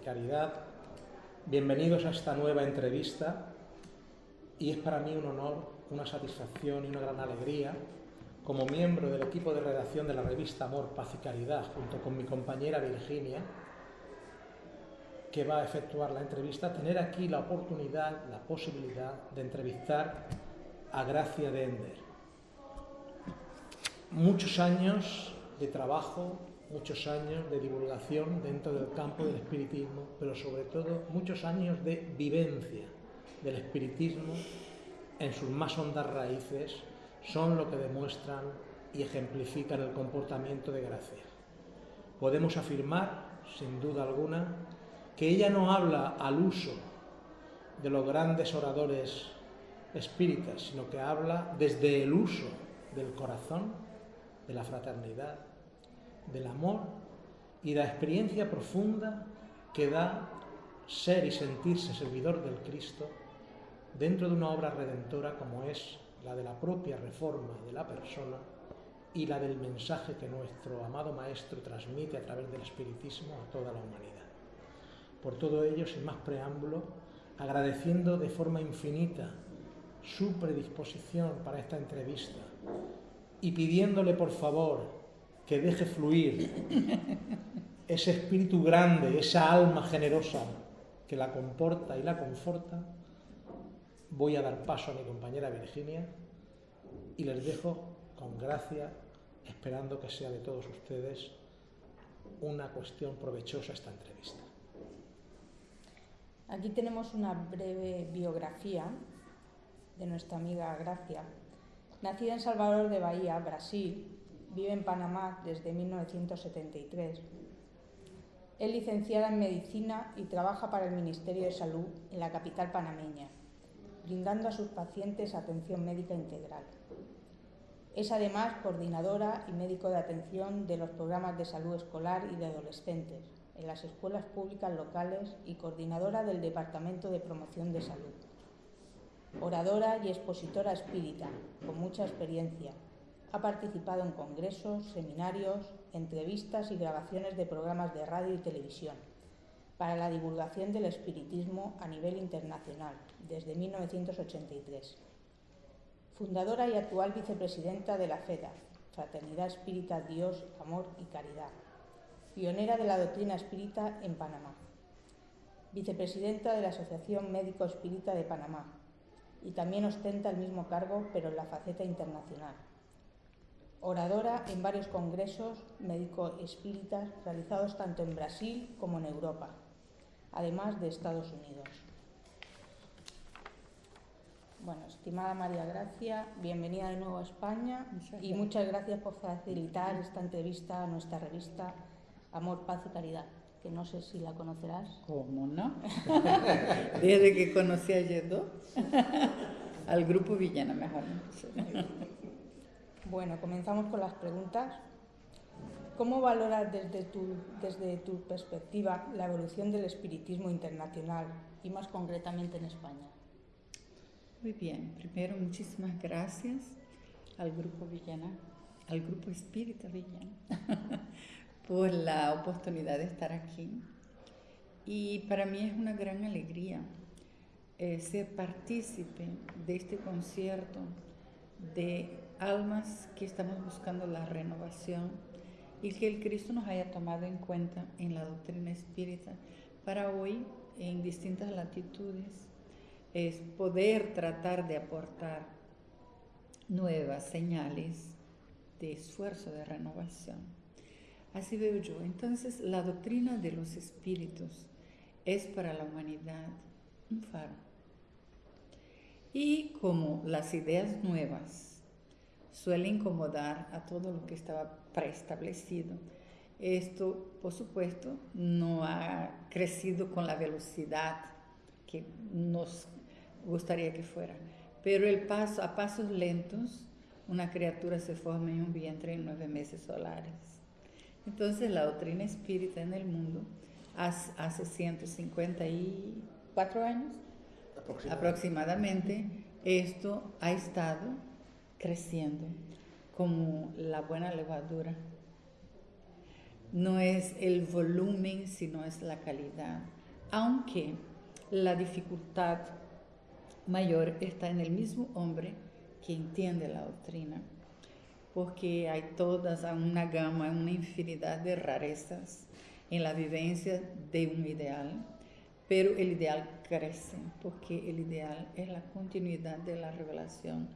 Caridad, bienvenidos a esta nueva entrevista y es para mí un honor, una satisfacción y una gran alegría como miembro del equipo de redacción de la revista Amor, Paz y Caridad, junto con mi compañera Virginia, que va a efectuar la entrevista, tener aquí la oportunidad, la posibilidad de entrevistar a Gracia de Ender. Muchos años de trabajo, muchos años de divulgación dentro del campo del espiritismo, pero sobre todo muchos años de vivencia del espiritismo en sus más hondas raíces son lo que demuestran y ejemplifican el comportamiento de Gracia. Podemos afirmar, sin duda alguna, que ella no habla al uso de los grandes oradores espíritas, sino que habla desde el uso del corazón, de la fraternidad, del amor y la experiencia profunda que da ser y sentirse servidor del Cristo dentro de una obra redentora como es la de la propia reforma de la persona y la del mensaje que nuestro amado Maestro transmite a través del Espiritismo a toda la humanidad. Por todo ello, sin más preámbulo, agradeciendo de forma infinita su predisposición para esta entrevista y pidiéndole por favor que deje fluir ese espíritu grande, esa alma generosa que la comporta y la conforta, voy a dar paso a mi compañera Virginia y les dejo con gracia, esperando que sea de todos ustedes una cuestión provechosa esta entrevista. Aquí tenemos una breve biografía de nuestra amiga Gracia. Nacida en Salvador de Bahía, Brasil, vive en Panamá desde 1973. Es licenciada en Medicina y trabaja para el Ministerio de Salud en la capital panameña, brindando a sus pacientes atención médica integral. Es además coordinadora y médico de atención de los programas de salud escolar y de adolescentes, en las escuelas públicas locales y coordinadora del Departamento de Promoción de Salud. Oradora y expositora espírita, con mucha experiencia. Ha participado en congresos, seminarios, entrevistas y grabaciones de programas de radio y televisión para la divulgación del espiritismo a nivel internacional desde 1983. Fundadora y actual vicepresidenta de la FEDA, Fraternidad Espírita Dios, Amor y Caridad, pionera de la doctrina espírita en Panamá, vicepresidenta de la Asociación Médico Espírita de Panamá y también ostenta el mismo cargo pero en la faceta internacional. Oradora en varios congresos médico espíritas realizados tanto en Brasil como en Europa, además de Estados Unidos. Bueno, estimada María Gracia, bienvenida de nuevo a España y muchas gracias por facilitar esta entrevista a nuestra revista Amor, Paz y Caridad, que no sé si la conocerás. ¿Cómo no? Desde que conocí a Yedo, al grupo Villana mejor. Bueno, comenzamos con las preguntas. ¿Cómo valoras desde tu, desde tu perspectiva la evolución del espiritismo internacional y más concretamente en España? Muy bien, primero muchísimas gracias al Grupo Villana, al Grupo Espírita Villana, por la oportunidad de estar aquí. Y para mí es una gran alegría eh, ser partícipe de este concierto de almas que estamos buscando la renovación y que el Cristo nos haya tomado en cuenta en la doctrina espírita para hoy, en distintas latitudes, es poder tratar de aportar nuevas señales de esfuerzo de renovación. Así veo yo. Entonces, la doctrina de los espíritus es para la humanidad un faro. Y como las ideas nuevas suelen incomodar a todo lo que estaba preestablecido, esto, por supuesto, no ha crecido con la velocidad que nos gustaría que fuera. Pero el paso, a pasos lentos, una criatura se forma en un vientre en nueve meses solares. Entonces la doctrina espírita en el mundo hace 154 años aproximadamente, esto ha estado creciendo como la buena levadura no es el volumen, sino es la calidad. Aunque la dificultad mayor está en el mismo hombre que entiende la doctrina, porque hay todas una gama, una infinidad de rarezas en la vivencia de un ideal, pero el ideal crece, porque el ideal es la continuidad de la revelación,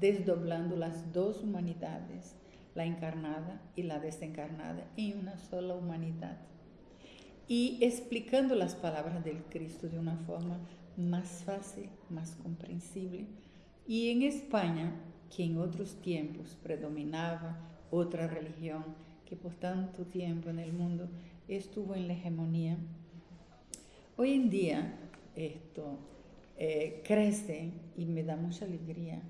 desdoblando las dos humanidades, la encarnada y la desencarnada, en una sola humanidad. Y explicando las palabras del Cristo de una forma más fácil, más comprensible. Y en España, que en otros tiempos predominaba otra religión que por tanto tiempo en el mundo estuvo en la hegemonía, hoy en día esto eh, crece y me da mucha alegría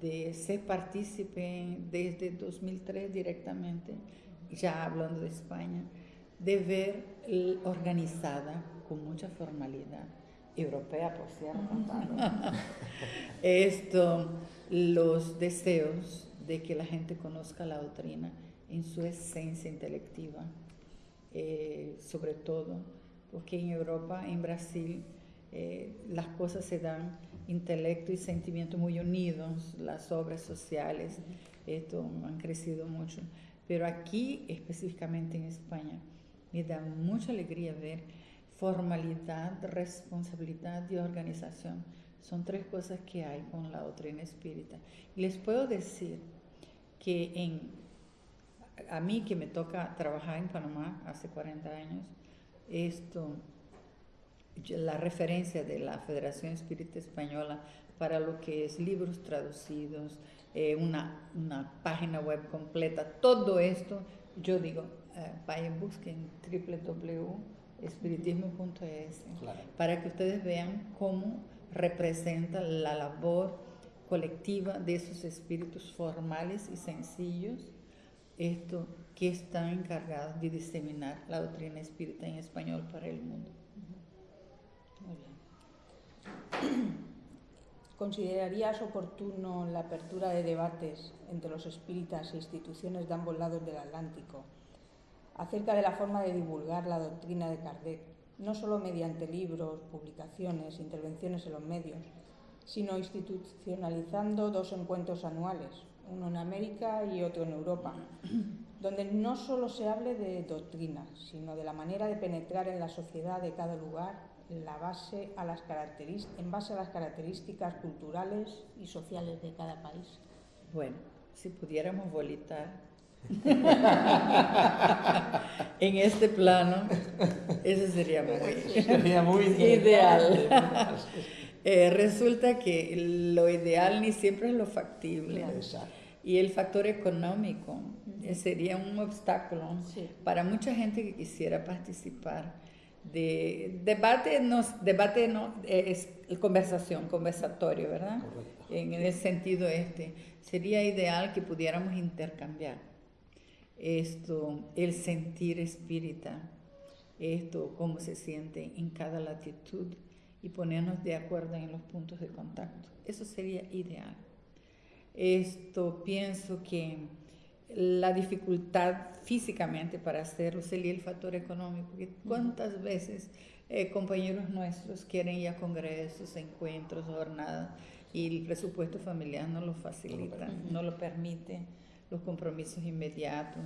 de ser partícipe desde 2003 directamente, ya hablando de España, de ver organizada con mucha formalidad, europea por cierto, esto, los deseos de que la gente conozca la doctrina en su esencia intelectiva, eh, sobre todo porque en Europa, en Brasil, eh, las cosas se dan intelecto y sentimiento muy unidos, las obras sociales, esto han crecido mucho. Pero aquí, específicamente en España, me da mucha alegría ver formalidad, responsabilidad y organización. Son tres cosas que hay con la doctrina espírita. Les puedo decir que en, a mí que me toca trabajar en Panamá hace 40 años, esto la referencia de la Federación Espírita Española para lo que es libros traducidos, eh, una, una, página web completa, todo esto, yo digo, eh, vayan, busquen www.espiritismo.es para que ustedes vean cómo representa la labor colectiva de esos espíritus formales y sencillos, esto que están encargados de diseminar la doctrina espírita en español para el mundo. ¿Considerarías oportuno la apertura de debates entre los espíritas e instituciones de ambos lados del Atlántico acerca de la forma de divulgar la doctrina de Kardec, no solo mediante libros, publicaciones, intervenciones en los medios, sino institucionalizando dos encuentros anuales, uno en América y otro en Europa, donde no solo se hable de doctrina, sino de la manera de penetrar en la sociedad de cada lugar la base a las en base a las características culturales y sociales de cada país. Bueno, si pudiéramos volitar en este plano, eso sería muy, ideal. Eh, resulta que lo ideal ni siempre es lo factible. Y el factor económico eh, sería un obstáculo para mucha gente que quisiera participar de debate, no, debate no, es conversación, conversatorio, ¿verdad? En el sentido este, sería ideal que pudiéramos intercambiar esto, el sentir espírita, esto, cómo se siente en cada latitud y ponernos de acuerdo en los puntos de contacto. Eso sería ideal. Esto pienso que la dificultad físicamente para hacerlo sería el factor económico. ¿Cuántas veces eh, compañeros nuestros quieren ir a congresos, encuentros, jornadas y el presupuesto familiar no lo facilita, no lo permite, los compromisos inmediatos?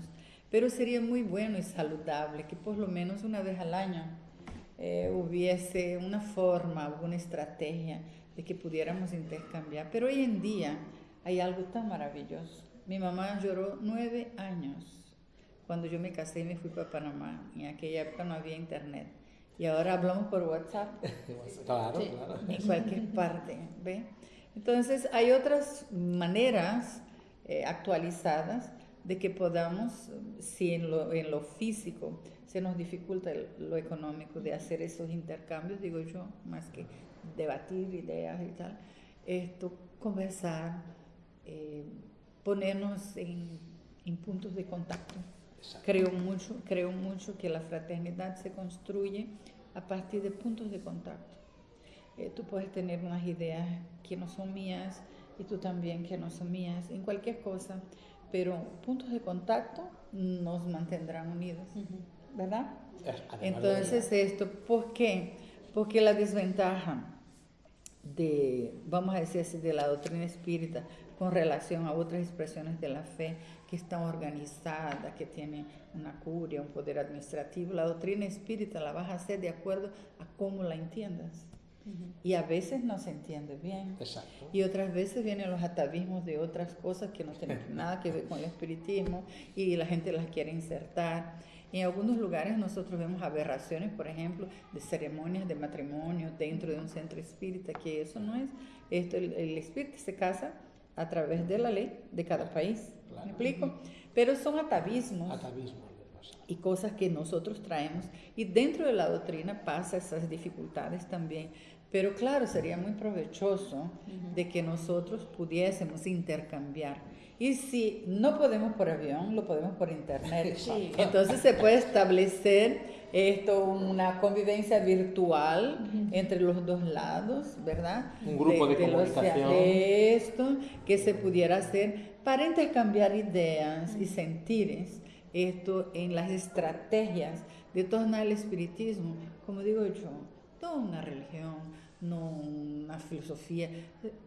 Pero sería muy bueno y saludable que por lo menos una vez al año eh, hubiese una forma, una estrategia de que pudiéramos intercambiar. Pero hoy en día hay algo tan maravilloso mi mamá lloró nueve años cuando yo me casé y me fui para Panamá. En aquella época no había internet. Y ahora hablamos por WhatsApp. claro, claro. En cualquier parte, ¿ve? Entonces, hay otras maneras eh, actualizadas de que podamos, si en lo, en lo físico se nos dificulta lo económico de hacer esos intercambios, digo yo, más que debatir ideas y tal, esto, conversar, eh, ponernos en, puntos de contacto. Creo mucho, creo mucho que la fraternidad se construye a partir de puntos de contacto. Eh, tú puedes tener unas ideas que no son mías y tú también que no son mías, en cualquier cosa, pero puntos de contacto nos mantendrán unidos, ¿verdad? Entonces esto, ¿por qué? Porque la desventaja de, vamos a decir así, de la doctrina espírita con relación a otras expresiones de la fe que están organizadas, que tienen una curia, un poder administrativo, la doctrina espírita la vas a hacer de acuerdo a cómo la entiendas. Y a veces no se entiende bien. Exacto. Y otras veces vienen los atavismos de otras cosas que no tienen nada que ver con el espiritismo y la gente las quiere insertar. En algunos lugares nosotros vemos aberraciones, por ejemplo, de ceremonias de matrimonio dentro de un centro espírita, que eso no es. Esto, el, el espíritu se casa a través de la ley de cada país. Claro. ¿Me explico? Pero son atavismos Atavismo. y cosas que nosotros traemos y dentro de la doctrina pasa esas dificultades también. Pero claro, sería muy provechoso de que nosotros pudiésemos intercambiar. Y si no podemos por avión, lo podemos por internet. Sí. Entonces se puede establecer esto, una convivencia virtual entre los dos lados, ¿verdad? Un grupo de los- comunicación. esto que se pudiera hacer para intercambiar ideas y sentires esto en las estrategias de tornar el espiritismo, como digo yo, no una religión, no una filosofía,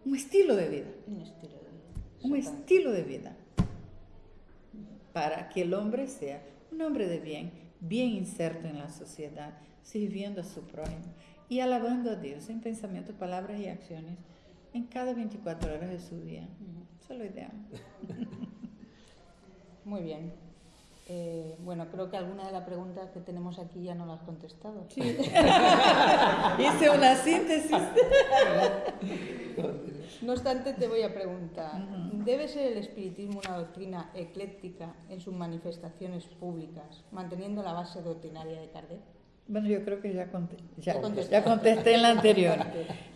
un estilo de vida, Un estilo de vida. un estilo de vida, para que el hombre sea un hombre de bien, bien inserto en la sociedad, sirviendo a su prójimo y alabando a Dios en pensamientos, palabras y acciones en cada 24 horas de su día. Eso es lo ideal. Muy bien. Eh, bueno, creo que alguna de las preguntas que tenemos aquí ya no las has contestado. Hice una síntesis. No obstante, te voy a preguntar, ¿debe ser el espiritismo una doctrina ecléctica en sus manifestaciones públicas, manteniendo la base doctrinaria de Kardec? Bueno, yo creo que ya, conte- ya, Ya contesté en la anterior.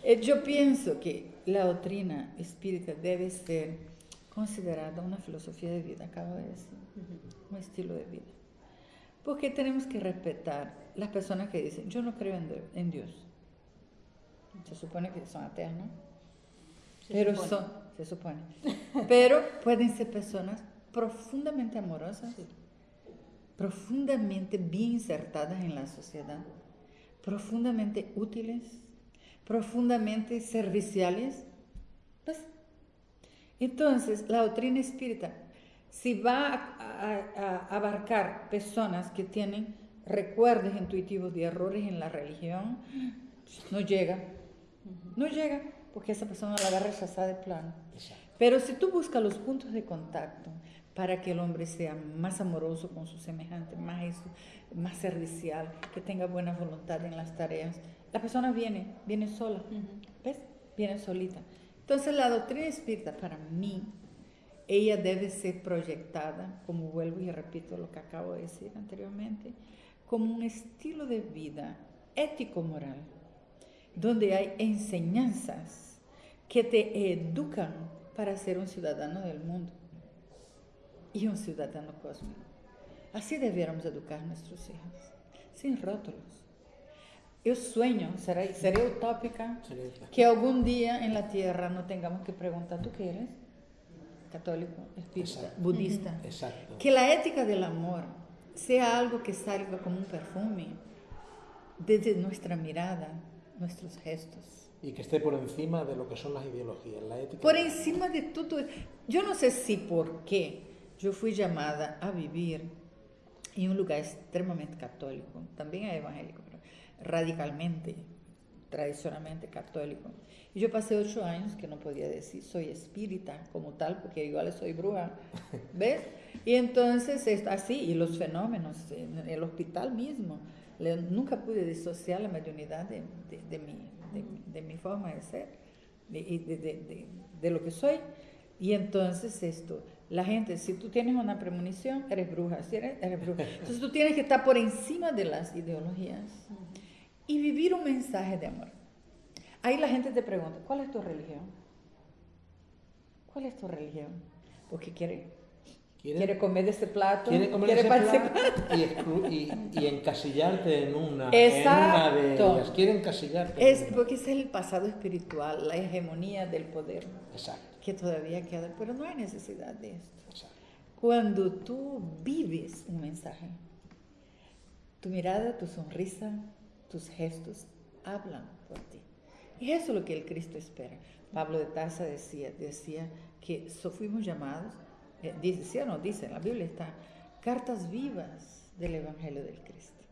Eh, Yo pienso que la doctrina espírita debe ser considerada una filosofía de vida, acabo de decir, un estilo de vida. Porque tenemos que respetar las personas que dicen, yo no creo en, en Dios. Se supone que son ateas, ¿no? Se Pero supone. son, se supone. Pero pueden ser personas profundamente amorosas, Sí. profundamente bien insertadas en la sociedad, profundamente útiles, profundamente serviciales. ¿Ves? Entonces, la doctrina espírita, si va a, a- a abarcar personas que tienen recuerdos intuitivos de errores en la religión, no llega. No llega, porque esa persona la va a rechazar de plano. Exacto. Pero si tú buscas los puntos de contacto para que el hombre sea más amoroso con su semejante, más, eso, más servicial, que tenga buena voluntad en las tareas, la persona viene, viene sola, ¿ves? Viene solita. Entonces la doctrina espírita para mí, ella debe ser proyectada, como vuelvo y repito lo que acabo de decir anteriormente, como un estilo de vida ético-moral, donde hay enseñanzas que te educan para ser un ciudadano del mundo y un ciudadano cósmico. Así debiéramos educar a nuestros hijos, sin rótulos. Yo sueño, seré, seré utópica, que algún día en la tierra no tengamos que preguntar, ¿tú qué eres? Católico, espírita, Exacto. budista. Exacto. Que la ética del amor sea algo que salga como un perfume desde nuestra mirada, nuestros gestos. Y que esté por encima de lo que son las ideologías, la ética. Por encima de todo, yo no sé si por qué yo fui llamada a vivir en un lugar extremadamente católico, también evangélico, radicalmente, tradicionalmente católico. Y yo pasé ocho años que no podía decir soy espírita como tal, porque igual soy bruja, ¿ves? Y entonces es así, y los fenómenos en el hospital mismo, nunca pude disociar la mediunidad de, de- de mi, de, de mi forma de ser y de lo que soy. Y entonces esto, la gente, si tú tienes una premonición, eres bruja, si eres, eres bruja. Entonces tú tienes que estar por encima de las ideologías y vivir un mensaje de amor. Ahí la gente te pregunta, ¿cuál es tu religión? ¿Cuál es tu religión? Porque quiere, Quiere- quiere comer de ese plato, Quiere comer quiere ese participar. plato y, y- y encasillarte en una, en una de Exacto. ellas. Quiere encasillarte. Es en porque es el pasado espiritual, la hegemonía del poder Exacto. que todavía queda, pero no hay necesidad de esto. exacto. cuando tú vives un mensaje. Tu mirada, tu sonrisa, tus gestos hablan por ti. Y eso es lo que el Cristo espera. Pablo de Tarsa decía, decía que so fuimos llamados, eh, dice, o no dice, en la Biblia está, cartas vivas del Evangelio del Cristo.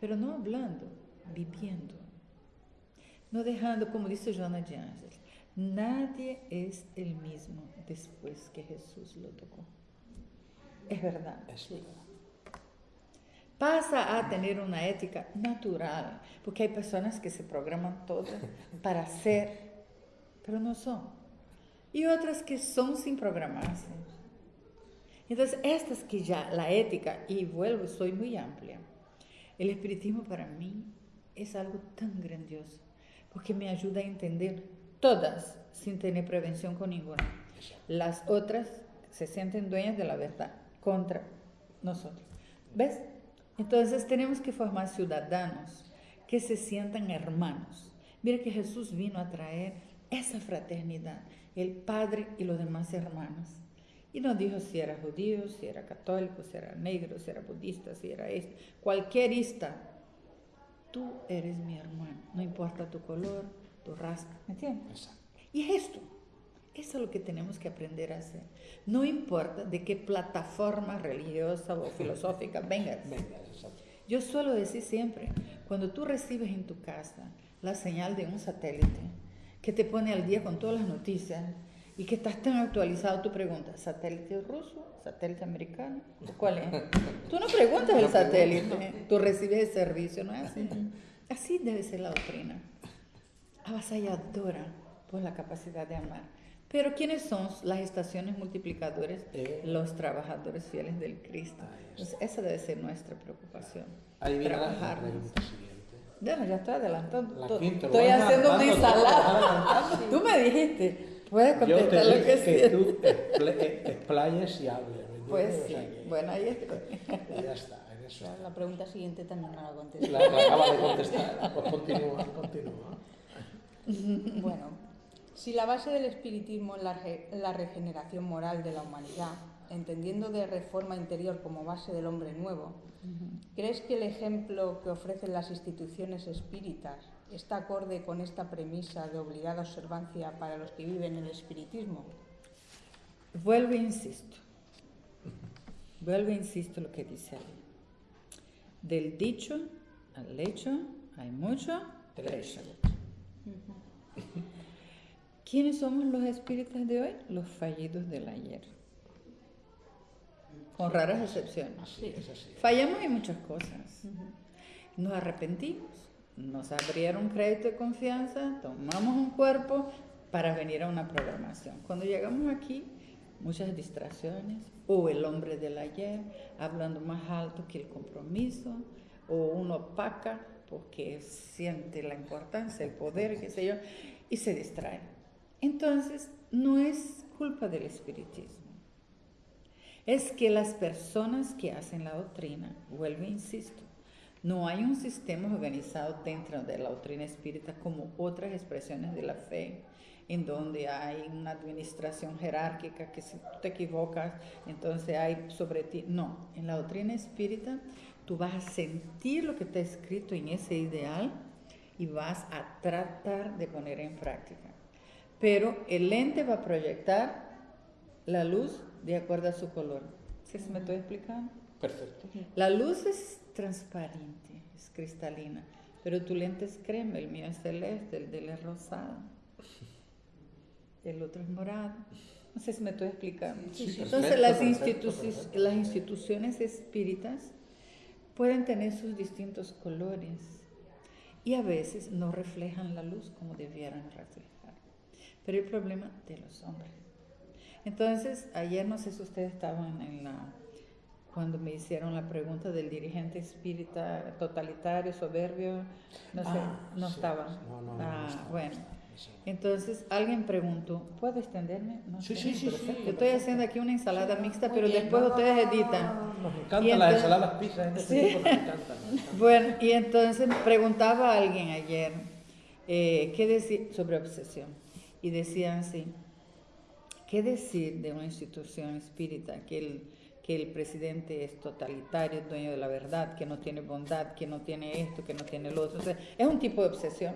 Pero no hablando, viviendo. No dejando, como dice Joana de Ángeles, nadie es el mismo después que Jesús lo tocó. Es verdad. Es verdad. Pasa a tener una ética natural, porque hay personas que se programan todas para ser, pero no son. Y otras que son sin programarse. Entonces, estas que ya, la ética, y vuelvo, soy muy amplia. El espiritismo para mí es algo tan grandioso, porque me ayuda a entender todas sin tener prevención con ninguna. Las otras se sienten dueñas de la verdad contra nosotros. ¿Ves? Entonces tenemos que formar ciudadanos que se sientan hermanos. Mira que Jesús vino a traer esa fraternidad, el Padre y los demás hermanos. Y no dijo si era judío, si era católico, si era negro, si era budista, si era este, cualquier ista. Tú eres mi hermano, no importa tu color, tu raza, ¿me entiendes? Y es esto. Eso es lo que tenemos que aprender a hacer. No importa de qué plataforma religiosa o filosófica vengas. Yo suelo decir siempre, cuando tú recibes en tu casa la señal de un satélite que te pone al día con todas las noticias y que estás tan actualizado, tú preguntas, ¿satélite ruso? ¿Satélite americano? ¿Cuál es? Tú no preguntas el satélite, tú recibes el servicio, ¿no es así? Así debe ser la doctrina. Avasalladora por la capacidad de amar. Pero ¿quiénes son las estaciones multiplicadoras? Eh. Los trabajadores fieles del Cristo. Entonces, esa debe ser nuestra preocupación. Ahí viene la Trabajar. pregunta siguiente. Bueno, ya estoy adelantando. La quinta, estoy haciendo una ensalada. adelantando. Tú me dijiste, puedes Yo te contestar lo que dije que tú expl- explayes y hables. ¿me Pues sí, O sea que- bueno, ahí estoy. Ya está, en eso. La pregunta siguiente también no la contesté. La, la acaba de contestar. Pues continúa, continúa. Bueno, si la base del espiritismo es la, re- la regeneración moral de la humanidad, entendiendo de reforma interior como base del hombre nuevo, ¿crees que el ejemplo que ofrecen las instituciones espíritas está acorde con esta premisa de obligada observancia para los que viven el espiritismo? Vuelvo e insisto. Vuelvo e insisto lo que dice ahí. Del dicho al hecho hay mucho trecho. ¿Quiénes somos los espíritas de hoy? Los fallidos del ayer. Con raras excepciones. Así. Fallamos en muchas cosas. Nos arrepentimos, nos abrieron crédito de confianza, tomamos un cuerpo para venir a una programación. Cuando llegamos aquí, muchas distracciones, o el hombre del ayer hablando más alto que el compromiso, o uno opaca porque siente la importancia, el poder, qué sé yo, y se distrae. Entonces, no es culpa del espiritismo es que las personas que hacen la doctrina, vuelvo e insisto, no hay un sistema organizado dentro de la doctrina espírita como otras expresiones de la fe, en donde hay una administración jerárquica que si te equivocas, entonces hay sobre ti. No, en la doctrina espírita tú vas a sentir lo que está escrito en ese ideal y vas a tratar de poner en práctica. Pero el ente va a proyectar la luz de acuerdo a su color. ¿Sí se me estoy explicando? Perfecto. La luz es transparente, es cristalina, pero tu lente es crema, el mío es celeste, el de él es rosado, el otro es morado. No sé si me estoy explicando. Sí, sí, Entonces perfecto, las, perfecto, instituci- perfecto. las instituciones espíritas pueden tener sus distintos colores y a veces no reflejan la luz como debieran reflejar. Pero el problema de los hombres. Entonces, ayer no sé si ustedes estaban en la cuando me hicieron la pregunta del dirigente espírita totalitario, soberbio, no sé, Ah, no sí. estaban. No, no, no, ah, no bueno. Entonces alguien preguntó, ¿puedo extenderme? No Sí, sé, sí, sí, sí, Yo estoy haciendo aquí una ensalada mixta, pero bien. después ustedes editan. Nos encantan Y las entonces- ensaladas pizza en este Sí. tipo, nos encantan. Bueno, y entonces preguntaba a alguien ayer eh, qué decir sobre obsesión. Y decían así, ¿qué decir de una institución espírita que el, que el presidente es totalitario, dueño de la verdad, que no tiene bondad, que no tiene esto, que no tiene lo otro? es un tipo de obsesión.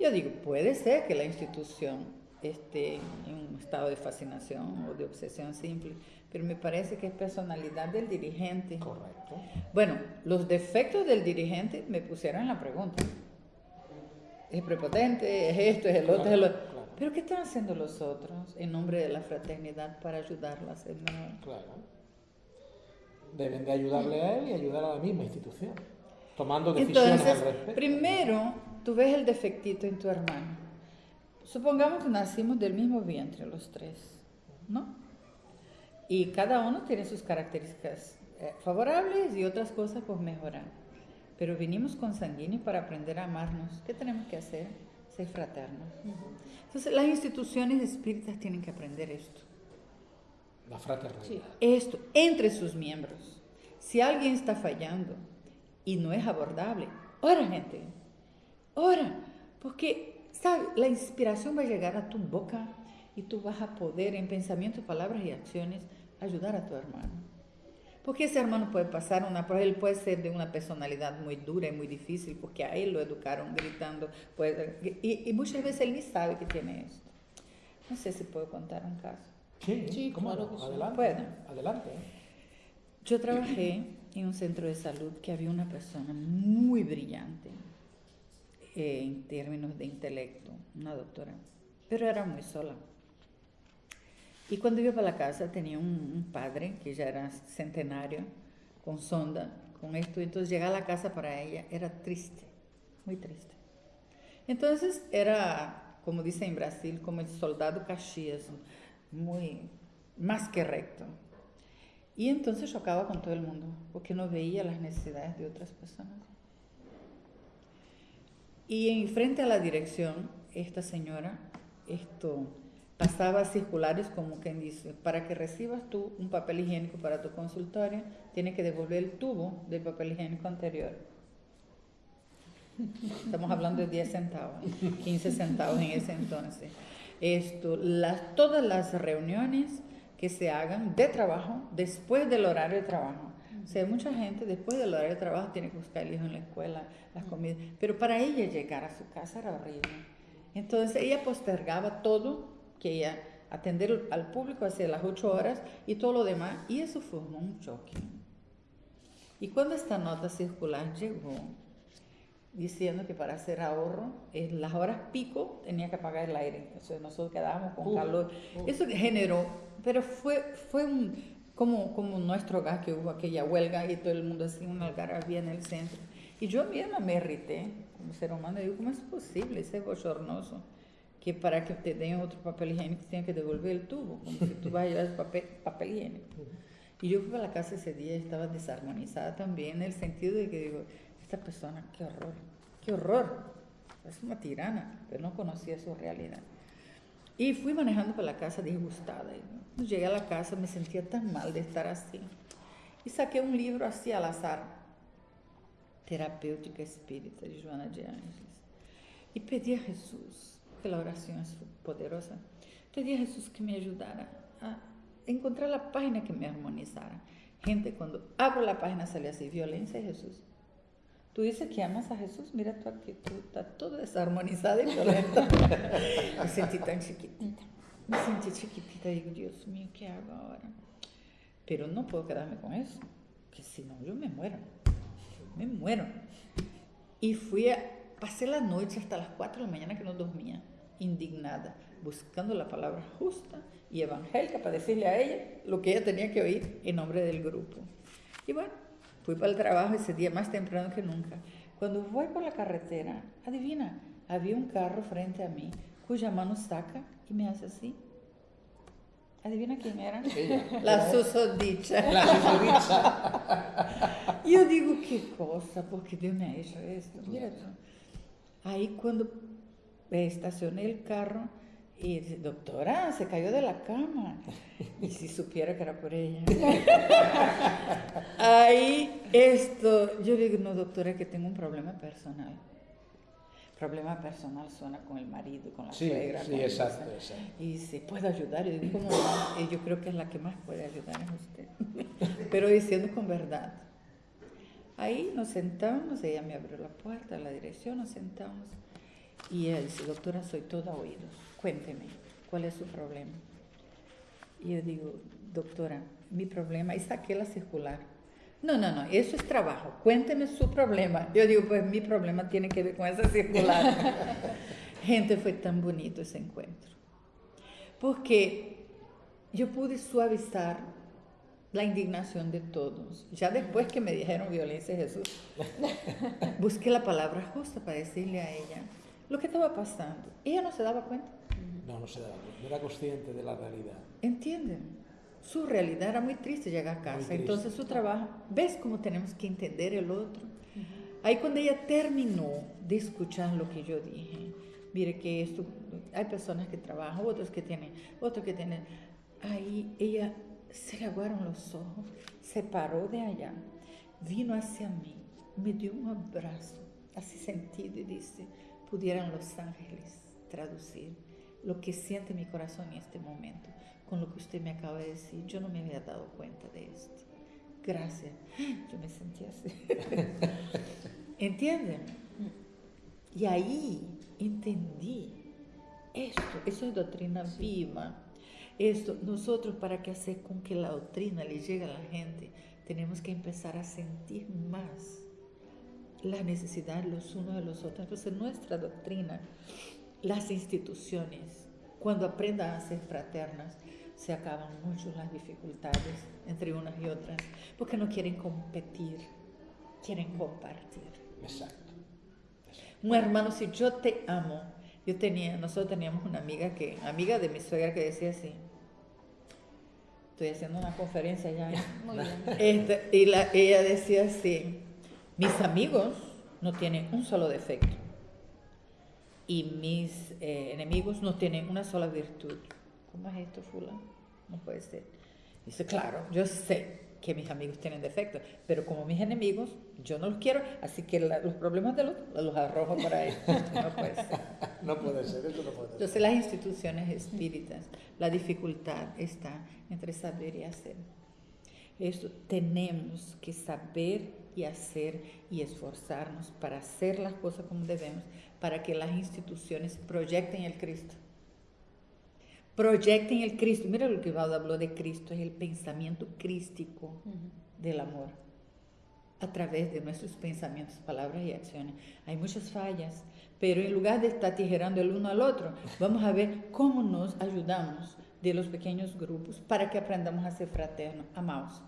Yo digo, puede ser que la institución esté en un estado de fascinación o de obsesión simple, pero me parece que es personalidad del dirigente. Correcto. Bueno, los defectos del dirigente me pusieron en la pregunta. Es prepotente, es esto, es el otro, es el otro. Pero ¿qué están haciendo los otros en nombre de la fraternidad para ayudarla a ser mejor? Claro. Deben de ayudarle a él y ayudar a la misma institución, tomando decisiones Entonces, al respecto. primero, tú ves el defectito en tu hermano. Supongamos que nacimos del mismo vientre los tres, ¿no? Y cada uno tiene sus características eh, favorables y otras cosas por mejorar. Pero vinimos con sanguíneo para aprender a amarnos. ¿Qué tenemos que hacer? Ser fraternos. Entonces, las instituciones espíritas tienen que aprender esto. La fraternidad. Esto, entre sus miembros. Si alguien está fallando y no es abordable, ora, gente. Ora. Porque, ¿sabes? La inspiración va a llegar a tu boca y tú vas a poder, en pensamiento, palabras y acciones, ayudar a tu hermano. Porque ese hermano puede pasar una prueba, él puede ser de una personalidad muy dura y muy difícil, porque a él lo educaron gritando, puede, y, y, muchas veces él ni sabe que tiene esto. No sé si puedo contar un caso. Sí, Sí, ¿cómo claro no? que. Adelante. Adelante. Yo trabajé en un centro de salud que había una persona muy brillante eh, en términos de intelecto, una doctora, pero era muy sola. Y cuando iba para la casa tenía un, un padre que ya era centenario, con sonda, con esto. Llegar a la casa para ella era triste, muy triste. Entonces era, como dice en Brasil, como el soldado Caxias, muy más que recto. Y entonces chocaba con todo el mundo, porque no veía las necesidades de otras personas. Y en frente a la dirección, esta señora, esto pasaba circulares como quien dice, para que recibas tú un papel higiénico para tu consultorio, tienes que devolver el tubo del papel higiénico anterior. Estamos hablando de 10 centavos, 15 centavos en ese entonces. Esto, las, todas las reuniones que se hagan de trabajo después del horario de trabajo. O sea, mucha gente después del horario de trabajo tiene que buscar el hijo en la escuela, las comidas, pero para ella llegar a su casa era horrible. Entonces ella postergaba todo que ella atender al público hacia las ocho horas y todo lo demás, y eso formó un choque. Y cuando esta nota circular llegó, diciendo que para hacer ahorro, en las horas pico tenía que apagar el aire, o sea, nosotros quedábamos con Uh, calor. uh. Eso generó, pero fue, fue un, como, como nuestro hogar que hubo aquella huelga y todo el mundo así, una algarabía en el centro. Y yo misma me irrité como ser humano, digo, ¿cómo es posible? Ese bochornoso que para que te den otro papel higiénico tienes que devolver el tubo, como si tú vas a llevar el papel, papel higiénico. Y yo fui a la casa ese día y estaba desarmonizada también en el sentido de que digo, esta persona, qué horror, qué horror, es una tirana, pero no conocía su realidad. Y fui manejando por la casa disgustada. Cuando llegué a la casa me sentía tan mal de estar así. Y saqué un libro así al azar, Terapêutica Espírita de Joana de Ángeles. Y pedí a Jesús, que la oración es poderosa, pedí a Jesús que me ayudara a encontrar la página que me armonizara. Gente, cuando abro la página sale así, violencia de Jesús. Tú dices que amas a Jesús, mira tu actitud, está toda desarmonizada y violenta. me sentí tan chiquitita, me sentí chiquitita digo, Dios mío, ¿qué hago ahora? Pero no puedo quedarme con eso, que si no yo me muero, me muero. Y fui a, pasé la noche hasta las 4 de la mañana que no dormía, indignada, buscando la palabra justa y evangélica para decirle a ella lo que ella tenía que oír en nombre del grupo. Y bueno, fui para el trabajo ese día más temprano que nunca. Cuando voy por la carretera, adivina, había un carro frente a mí cuya mano saca y me hace así. Adivina quién era. Ella. La susodicha. La susodicha. Yo digo, qué cosa, porque Dios me ha hecho esto. Mira tú. Ahí cuando estacioné el carro y dice, doctora, se cayó de la cama. Y si supiera que era por ella. Ahí esto, yo digo, no, doctora, que tengo un problema personal. problema personal suena con el marido, con la sí, suegra. Sí, exacto, exacto, Y si puedo ayudar, yo digo, ¿cómo no? yo creo que es la que más puede ayudar a usted. Pero diciendo con verdad. Ahí nos sentamos, ella me abrió la puerta, la dirección, nos sentamos. Y ella dice, doctora, soy toda oídos, cuénteme, ¿cuál es su problema? Y yo digo, doctora, mi problema, y saqué la circular no, no, no, eso es trabajo. Cuénteme su problema. Yo digo, pues mi problema tiene que ver con esa circular. Gente, fue tan bonito ese encuentro. Porque yo pude suavizar la indignación de todos. Ya después que me dijeron violencia Jesús, busqué la palabra justa para decirle a ella lo que estaba pasando. Ella no se daba cuenta. No, no se daba cuenta. No era consciente de la realidad. ¿Entienden? su realidad era muy triste llegar a casa. Entonces su trabajo, ves cómo tenemos que entender el otro. Ahí cuando ella terminó de escuchar lo que yo dije, mire que esto, hay personas que trabajan, otros que tienen, otros que tienen, ahí ella se le aguaron los ojos, se paró de allá, vino hacia mí, me dio un abrazo, así sentido y dice, pudieran los ángeles traducir lo que siente mi corazón en este momento con lo que usted me acaba de decir. Yo no me había dado cuenta de esto. Gracias. Yo me sentí así. ¿Entienden? Y ahí entendí esto, eso es doctrina viva. Esto, nosotros para que hacer con que la doctrina le llegue a la gente, tenemos que empezar a sentir más la necesidad los unos de los otros. Entonces nuestra doctrina, las instituciones, cuando aprendan a ser fraternas, se acaban mucho las dificultades entre unas y otras, porque no quieren competir, quieren compartir. Exacto. Un hermano, si yo te amo, yo tenía, nosotros teníamos una amiga que, amiga de mi suegra que decía así, estoy haciendo una conferencia ya, Muy bien. Este, y la, ella decía así, mis amigos no tienen un solo defecto y mis eh, enemigos no tienen una sola virtud. ¿Cómo es esto, fulano? No puede ser. Dice, claro, yo sé que mis amigos tienen defectos, pero como mis enemigos, yo no los quiero, así que los problemas de los, los arrojo por ahí. No puede ser. No puede ser, eso no puede ser. Entonces las instituciones espíritas, la dificultad está entre saber y hacer. Esto tenemos que saber y hacer y esforzarnos para hacer las cosas como debemos, para que las instituciones proyecten el Cristo proyecten el Cristo. Mira lo que Valdo habló de Cristo, es el pensamiento crístico del amor a través de nuestros pensamientos, palabras y acciones. Hay muchas fallas, pero en lugar de estar tijerando el uno al otro, vamos a ver cómo nos ayudamos de los pequeños grupos para que aprendamos a ser fraternos, amados.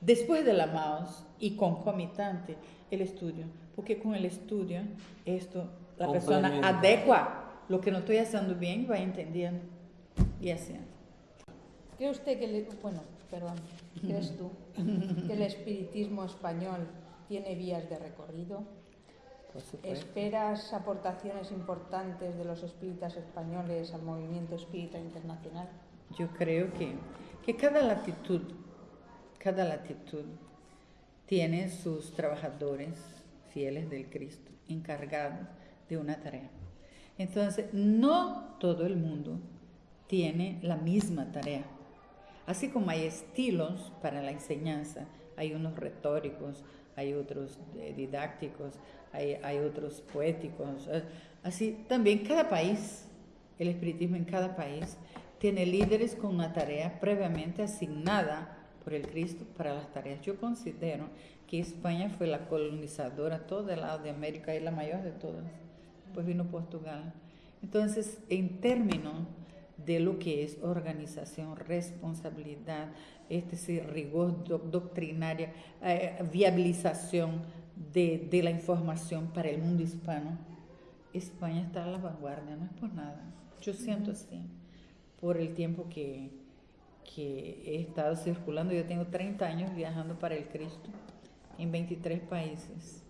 Después del amados y concomitante, el estudio, porque con el estudio esto la persona adecua lo que no estoy haciendo bien y va entendiendo y haciendo. ¿Cree usted que, bueno, perdón, crees tú, que el espiritismo español tiene vías de recorrido? ¿Esperas aportaciones importantes de los espíritas españoles al movimiento espírita internacional? Yo creo que, que cada latitud, cada latitud tiene sus trabajadores fieles del Cristo, encargados de una tarea. Entonces, no todo el mundo tiene la misma tarea. Así como hay estilos para la enseñanza, hay unos retóricos, hay otros eh, didácticos, hay, otros poéticos. Así también cada país, el espiritismo en cada país, tiene líderes con una tarea previamente asignada por el Cristo para las tareas. Yo considero que España fue la colonizadora todo el lado de América y la mayor de todas. Después vino Portugal. Entonces, en términos de lo que es organización, responsabilidad, este rigor doctrinaria, eh, viabilización de, de, la información para el mundo hispano. España está a la vanguardia, no es por nada. Yo siento así, por el tiempo que, que he estado circulando. Yo tengo 30 años viajando para el Cristo en 23 países.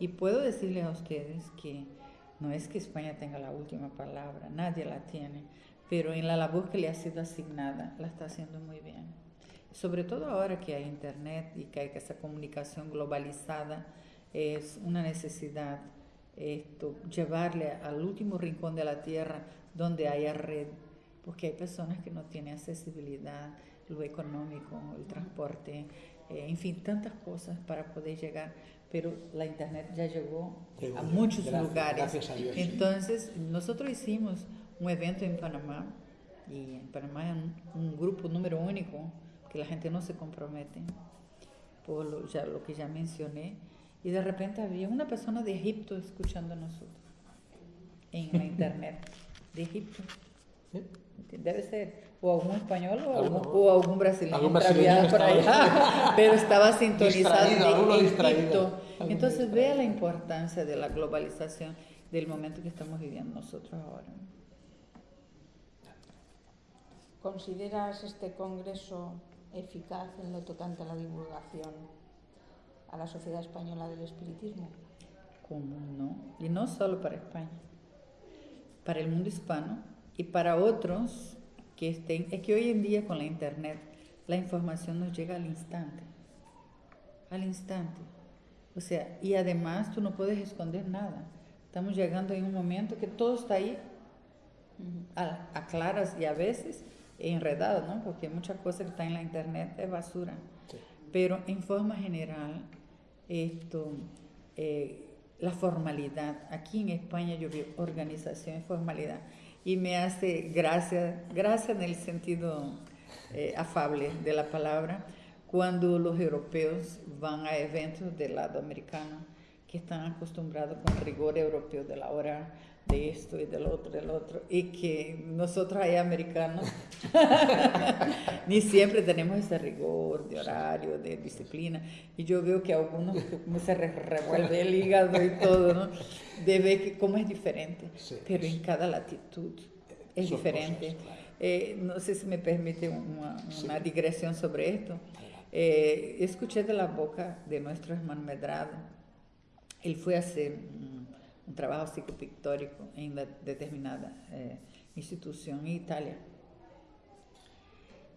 Y puedo decirles a ustedes que no es que España tenga la última palabra, nadie la tiene pero en la labor que le ha sido asignada la está haciendo muy bien. Sobre todo ahora que hay internet y que hay esa comunicación globalizada, es una necesidad esto, llevarle al último rincón de la tierra donde haya red, porque hay personas que no tienen accesibilidad, lo económico, el transporte, eh, en fin, tantas cosas para poder llegar, pero la internet ya llegó a muchos lugares. Entonces, nosotros hicimos un evento en Panamá, y en Panamá es un, grupo número único, que la gente no se compromete, por lo, ya, lo que ya mencioné, y de repente había una persona de Egipto escuchando a nosotros, en la internet, de Egipto. Debe ser o algún español o, algún, o algún brasileño, ¿Algún brasileño por allá, pero estaba sintonizado en Egipto. Entonces vea la importancia de la globalización del momento que estamos viviendo nosotros ahora. ¿Consideras este congreso eficaz en lo tocante a la divulgación a la sociedad española del espiritismo? ¿Cómo no? Y no solo para España, para el mundo hispano y para otros que estén. Es que hoy en día con la internet la información nos llega al instante. Al instante. O sea, y además tú no puedes esconder nada. Estamos llegando en un momento que todo está ahí, a, claras y a veces enredado, ¿no? Porque muchas cosas que están en la internet es basura. Pero en forma general, esto, eh, la formalidad. Aquí en España yo veo organización y formalidad y me hace gracia, gracia en el sentido eh, afable de la palabra, cuando los europeos van a eventos del lado americano, que están acostumbrados con rigor europeo de la hora de esto y del otro, del otro, y que nosotros ahí americanos ni siempre tenemos ese rigor de horario, de disciplina, y yo veo que a algunos se revuelve el hígado y todo, ¿no? De ver que cómo es diferente, pero en cada latitud es diferente. Eh, no sé si me permite una, una digresión sobre esto. Eh, escuché de la boca de nuestro hermano Medrado, él fue a trabajo psicopictórico en una determinada eh, institución en Italia.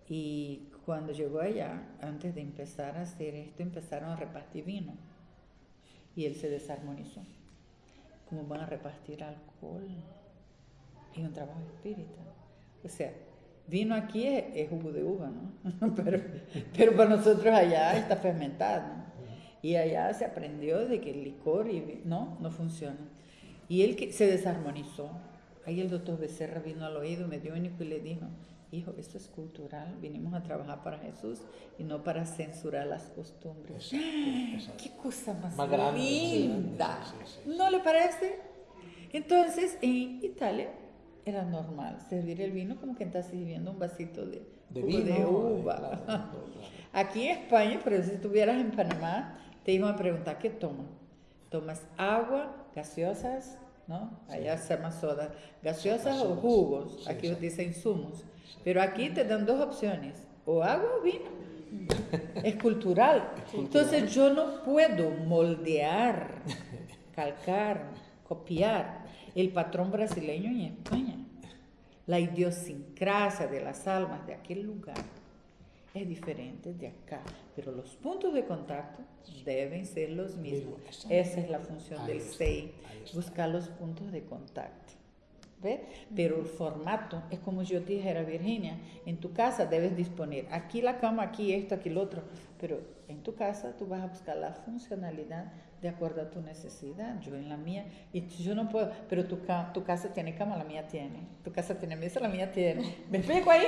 Y cuando llegó allá, antes de empezar a hacer esto, empezaron a repartir vino. Y él se desarmonizó. ¿Cómo van a repartir alcohol en un trabajo espírita? O sea, vino aquí es, jugo de uva, ¿no? pero, pero para nosotros allá está fermentado. Y allá se aprendió de que el licor y, no, no funciona. Y él que se desarmonizó. Ahí el doctor Becerra vino al oído, me dio único y le dijo, hijo, esto es cultural, vinimos a trabajar para Jesús y no para censurar las costumbres. ¡Qué cosa más, linda! ¿No le parece? Entonces, en Italia era normal servir el vino como que estás sirviendo un vasito de, de, uva. Aquí en España, pero si estuvieras en Panamá, te iban a preguntar, ¿qué tomas? ¿Tomas agua, gaseosas, ¿no? Allá se llama soda, gaseosas o jugos, aquí os dicen insumos. Pero aquí te dan dos opciones, o agua o vino. Es cultural. Entonces yo no puedo moldear, calcar, copiar el patrón brasileño en España. La idiosincrasia de las almas de aquel lugar es diferente de acá, pero los puntos de contacto deben ser los mismos. Esa es la función del SEI, buscar los puntos de contacto. Pero el formato es como yo te dijera, Virginia, en tu casa debes disponer aquí la cama, aquí esto, aquí lo otro, pero en tu casa tú vas a buscar la funcionalidad de acuerdo a tu necesidad. Yo en la mía, y yo no puedo, pero tu, tu casa tiene cama, la mía tiene. Tu casa tiene mesa, la mía tiene. ¿Me explico ahí?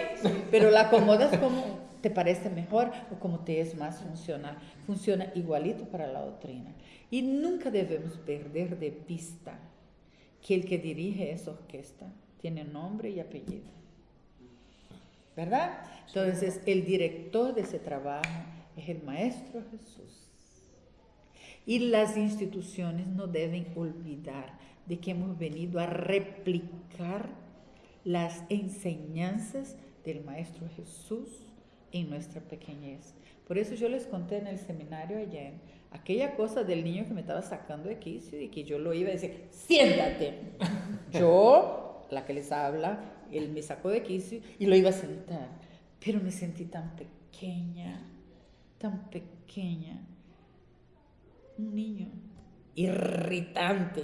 Pero la acomodas como te parece mejor o como te es más funcional. Funciona igualito para la doctrina. Y nunca debemos perder de vista que el que dirige esa orquesta tiene nombre y apellido. ¿Verdad? Entonces, el director de ese trabajo es el Maestro Jesús. Y las instituciones no deben olvidar de que hemos venido a replicar las enseñanzas del Maestro Jesús en nuestra pequeñez. Por eso yo les conté en el seminario ayer aquella cosa del niño que me estaba sacando de quicio y que yo lo iba a decir, siéntate. Yo, la que les habla, él me sacó de quicio y lo iba a sentar. Pero me sentí tan pequeña, tan pequeña. Un niño. irritante,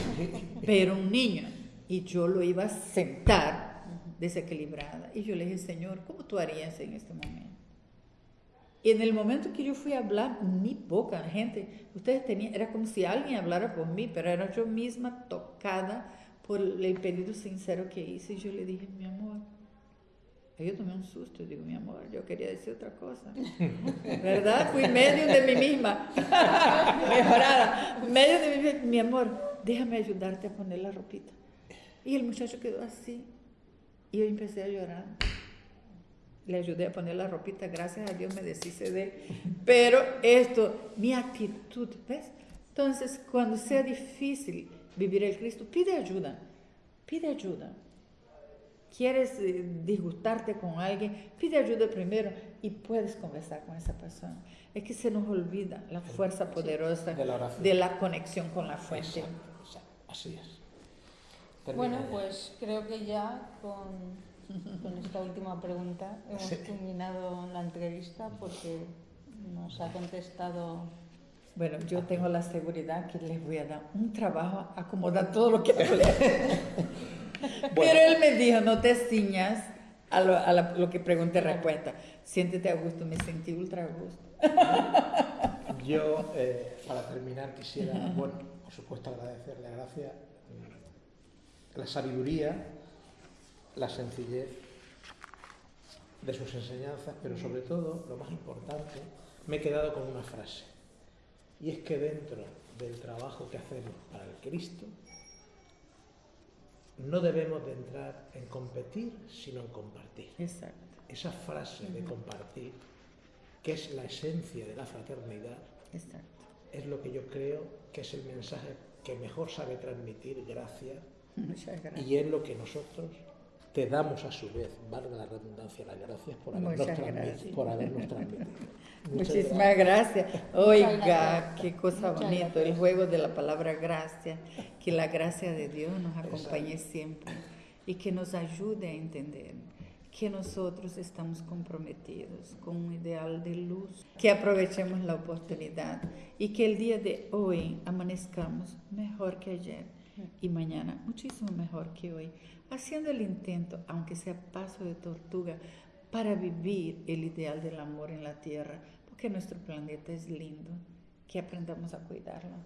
pero un niño. Y yo lo iba a sentar desequilibrada. Y yo le dije, Señor, ¿cómo tú harías en este momento? Y en el momento que yo fui a hablar, mi boca, gente, ustedes tenían, era como si alguien hablara por mí, pero era yo misma tocada por el pedido sincero que hice. Y yo le dije, mi amor, yo tomé un susto, digo, mi amor, yo quería decir otra cosa. ¿Verdad? Fui medio de mí misma, mejorada, medio de mí misma. Mi amor, déjame ayudarte a poner la ropita. Y el muchacho quedó así. Y yo empecé a llorar. Le ayudé a poner la ropita, gracias a Dios me deshice de él. Pero esto, mi actitud, ¿ves? Entonces, cuando sea difícil vivir el Cristo, pide ayuda, pide ayuda quieres eh, disgustarte con alguien, pide ayuda primero y puedes conversar con esa persona. Es que se nos olvida la fuerza poderosa de la, conexión con la fuente. Así es. bueno, pues creo que ya con, con esta última pregunta hemos terminado la entrevista porque nos ha contestado bueno, yo tengo la seguridad que les voy a dar un trabajo, acomodar todo lo que Pero él me dijo, no te ciñas a lo, que pregunté respuesta. Siéntete a gusto, me sentí ultra a gusto. Yo, eh, para terminar, quisiera, bueno, por supuesto agradecerle a Gracia mm, la sabiduría, la sencillez de sus enseñanzas, pero sobre todo, lo más importante, me he quedado con una frase. Y es que dentro del trabajo que hacemos para el Cristo, no debemos de entrar en competir, sino en compartir. Exacto. Esa frase de compartir, que es la esencia de la fraternidad, es lo que yo creo que es el mensaje que mejor sabe transmitir gracias, gracias. y es lo que nosotros te damos a su vez, valga la redundancia, las gracias por habernos, transmitido, por habernos transmitido. Muchísimas gracias. Oiga, qué cosa bonita, el juego de la palabra gracia, que la gracia de Dios nos acompañe siempre y que nos ayude a entender que nosotros estamos comprometidos con un ideal de luz, que aprovechemos la oportunidad y que el día de hoy amanezcamos mejor que ayer y mañana muchísimo mejor que hoy haciendo el intento, aunque sea paso de tortuga, para vivir el ideal del amor en la tierra, porque nuestro planeta es lindo, que aprendamos a cuidarlo.